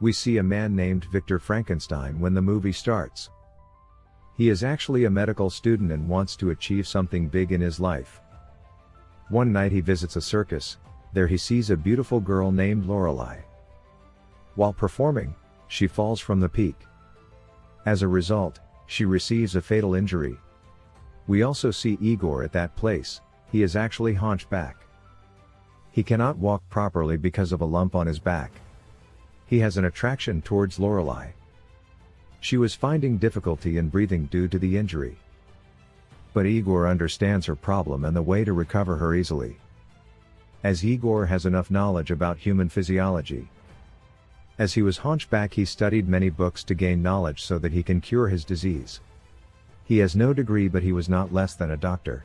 we see a man named Victor Frankenstein when the movie starts. He is actually a medical student and wants to achieve something big in his life. One night he visits a circus, there he sees a beautiful girl named Lorelei. While performing, she falls from the peak. As a result, she receives a fatal injury. We also see Igor at that place, he is actually hunchback. He cannot walk properly because of a lump on his back. He has an attraction towards Lorelei. She was finding difficulty in breathing due to the injury. But Igor understands her problem and the way to recover her easily. As Igor has enough knowledge about human physiology. As he was hunchback he studied many books to gain knowledge so that he can cure his disease. He has no degree but he was not less than a doctor.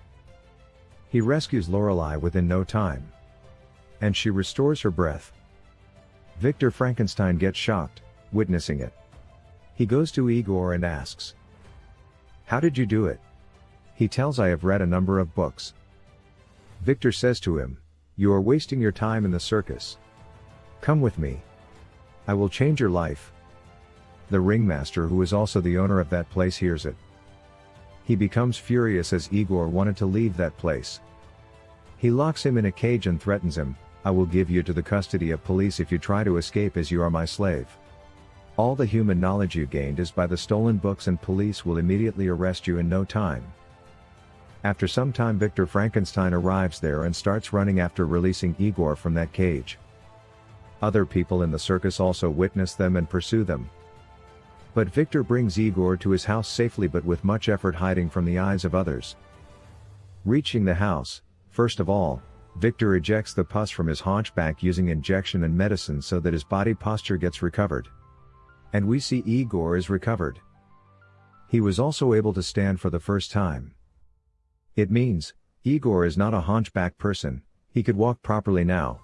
He rescues Lorelei within no time. And she restores her breath. Victor Frankenstein gets shocked, witnessing it. He goes to Igor and asks, How did you do it? He tells I have read a number of books. Victor says to him, You are wasting your time in the circus. Come with me. I will change your life. The ringmaster who is also the owner of that place hears it. He becomes furious as Igor wanted to leave that place. He locks him in a cage and threatens him, I will give you to the custody of police if you try to escape as you are my slave. All the human knowledge you gained is by the stolen books and police will immediately arrest you in no time. After some time Victor Frankenstein arrives there and starts running after releasing Igor from that cage. Other people in the circus also witness them and pursue them. But Victor brings Igor to his house safely but with much effort hiding from the eyes of others. Reaching the house, first of all, Victor ejects the pus from his hunchback using injection and medicine so that his body posture gets recovered. And we see Igor is recovered. He was also able to stand for the first time. It means, Igor is not a hunchback person, he could walk properly now.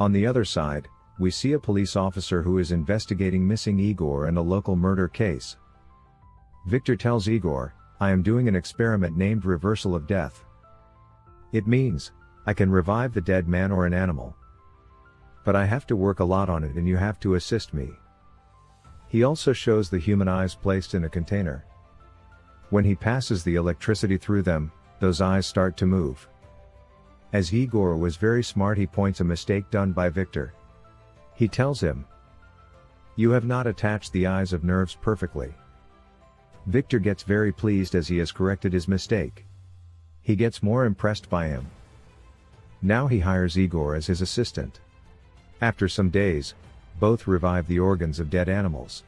On the other side, we see a police officer who is investigating missing Igor and a local murder case. Victor tells Igor, I am doing an experiment named reversal of death. It means, I can revive the dead man or an animal. But I have to work a lot on it and you have to assist me. He also shows the human eyes placed in a container. When he passes the electricity through them, those eyes start to move. As Igor was very smart he points a mistake done by Victor. He tells him, You have not attached the eyes of nerves perfectly. Victor gets very pleased as he has corrected his mistake. He gets more impressed by him. Now he hires Igor as his assistant. After some days, both revive the organs of dead animals.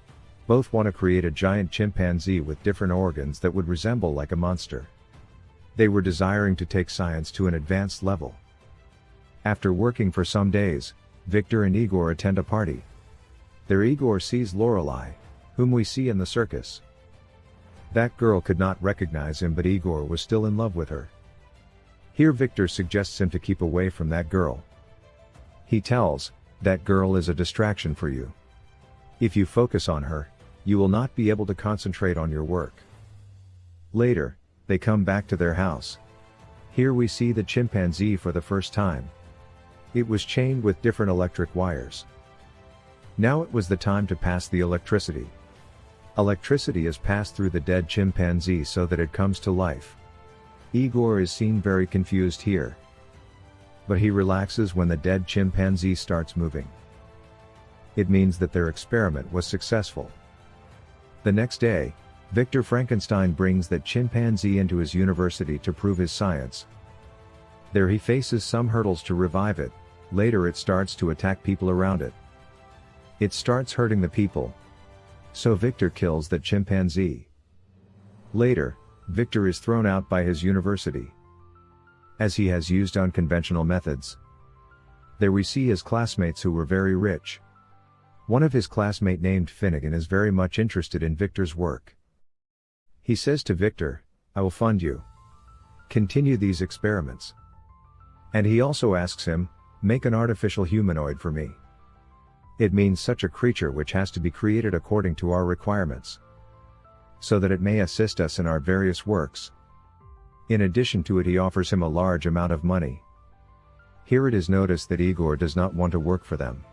Both want to create a giant chimpanzee with different organs that would resemble like a monster. They were desiring to take science to an advanced level. After working for some days, Victor and Igor attend a party. There Igor sees Lorelei, whom we see in the circus. That girl could not recognize him but Igor was still in love with her. Here Victor suggests him to keep away from that girl. He tells, that girl is a distraction for you. If you focus on her, you will not be able to concentrate on your work. Later, they come back to their house. Here we see the chimpanzee for the first time. It was chained with different electric wires. Now it was the time to pass the electricity. Electricity is passed through the dead chimpanzee so that it comes to life. Igor is seen very confused here. But he relaxes when the dead chimpanzee starts moving. It means that their experiment was successful. The next day, Victor Frankenstein brings that chimpanzee into his university to prove his science. There he faces some hurdles to revive it, later it starts to attack people around it. It starts hurting the people. So Victor kills that chimpanzee. Later, Victor is thrown out by his university. As he has used unconventional methods. There we see his classmates who were very rich. One of his classmate named Finnegan is very much interested in Victor's work. He says to Victor, I will fund you. Continue these experiments. And he also asks him, make an artificial humanoid for me. It means such a creature which has to be created according to our requirements so that it may assist us in our various works. In addition to it he offers him a large amount of money. Here it is noticed that Igor does not want to work for them.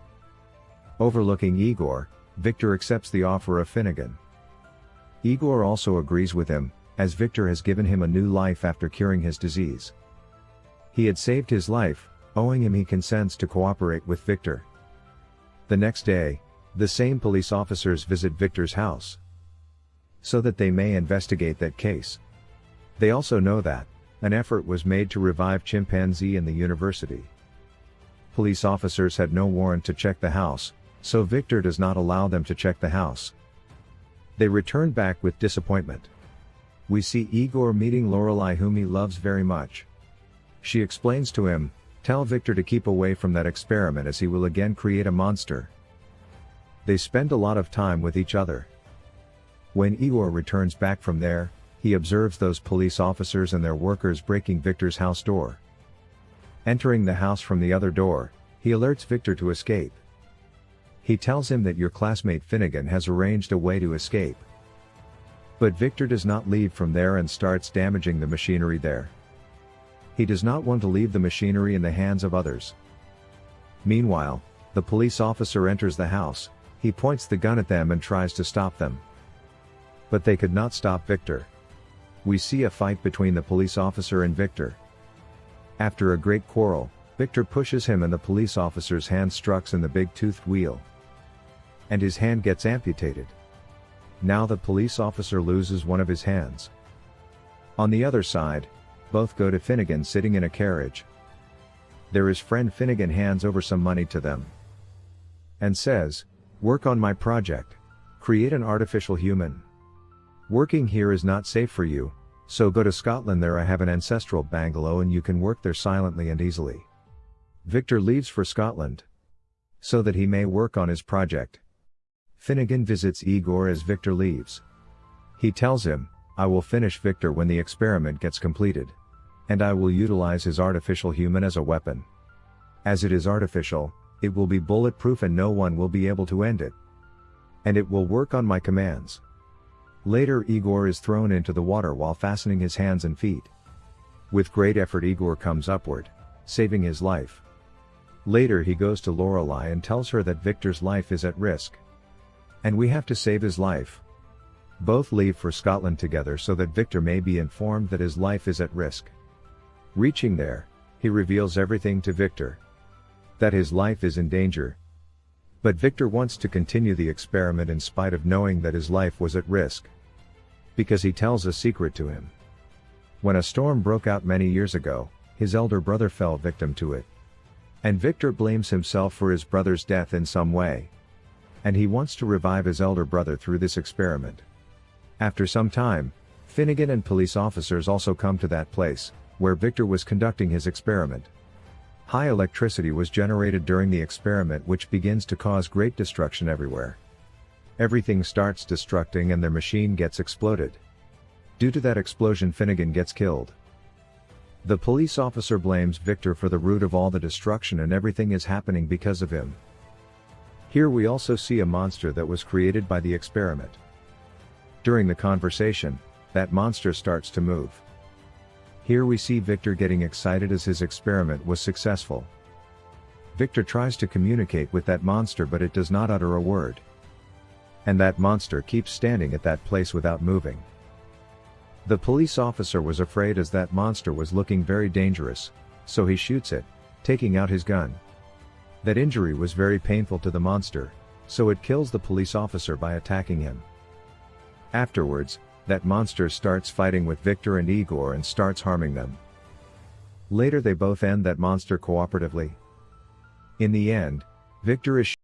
Overlooking Igor, Victor accepts the offer of Finnegan. Igor also agrees with him, as Victor has given him a new life after curing his disease. He had saved his life, owing him he consents to cooperate with Victor. The next day, the same police officers visit Victor's house. So that they may investigate that case. They also know that, an effort was made to revive chimpanzee in the university. Police officers had no warrant to check the house, so Victor does not allow them to check the house. They return back with disappointment. We see Igor meeting Lorelei whom he loves very much. She explains to him, tell Victor to keep away from that experiment as he will again create a monster. They spend a lot of time with each other. When Igor returns back from there, he observes those police officers and their workers breaking Victor's house door. Entering the house from the other door, he alerts Victor to escape. He tells him that your classmate Finnegan has arranged a way to escape. But Victor does not leave from there and starts damaging the machinery there. He does not want to leave the machinery in the hands of others. Meanwhile, the police officer enters the house, he points the gun at them and tries to stop them. But they could not stop Victor. We see a fight between the police officer and Victor. After a great quarrel, Victor pushes him and the police officer's hand struck in the big toothed wheel. And his hand gets amputated. Now the police officer loses one of his hands. On the other side, both go to Finnegan sitting in a carriage. There is friend Finnegan hands over some money to them. And says, Work on my project. Create an artificial human. Working here is not safe for you, so go to Scotland there I have an ancestral bungalow and you can work there silently and easily. Victor leaves for Scotland. So that he may work on his project. Finnegan visits Igor as Victor leaves. He tells him, I will finish Victor when the experiment gets completed. And I will utilize his artificial human as a weapon. As it is artificial, it will be bulletproof and no one will be able to end it. And it will work on my commands. Later Igor is thrown into the water while fastening his hands and feet. With great effort Igor comes upward, saving his life. Later he goes to Lorelei and tells her that Victor's life is at risk. And we have to save his life. Both leave for Scotland together so that Victor may be informed that his life is at risk. Reaching there, he reveals everything to Victor. That his life is in danger. But Victor wants to continue the experiment in spite of knowing that his life was at risk. Because he tells a secret to him. When a storm broke out many years ago, his elder brother fell victim to it. And Victor blames himself for his brother's death in some way and he wants to revive his elder brother through this experiment. After some time, Finnegan and police officers also come to that place, where Victor was conducting his experiment. High electricity was generated during the experiment which begins to cause great destruction everywhere. Everything starts destructing and their machine gets exploded. Due to that explosion Finnegan gets killed. The police officer blames Victor for the root of all the destruction and everything is happening because of him. Here we also see a monster that was created by the experiment. During the conversation, that monster starts to move. Here we see Victor getting excited as his experiment was successful. Victor tries to communicate with that monster but it does not utter a word. And that monster keeps standing at that place without moving. The police officer was afraid as that monster was looking very dangerous, so he shoots it, taking out his gun. That injury was very painful to the monster, so it kills the police officer by attacking him. Afterwards, that monster starts fighting with Victor and Igor and starts harming them. Later they both end that monster cooperatively. In the end, Victor is